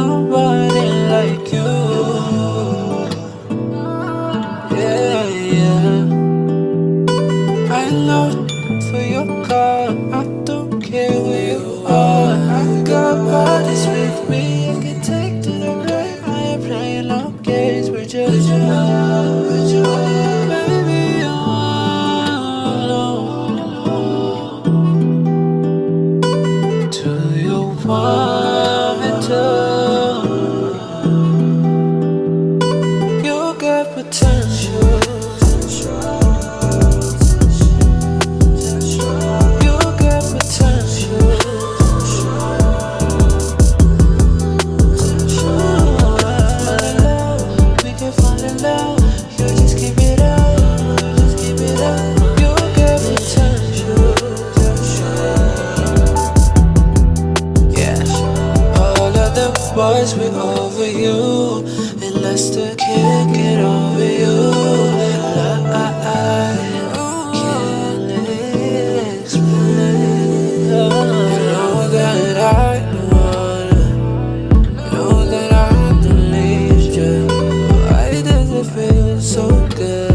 somebody like you. Yeah, yeah. I know for your car. I don't care where you are. I got bodies with me. I can take to the grave. I ain't playing no games with. With you, boys over you, and Lester can't get over you. feels so good.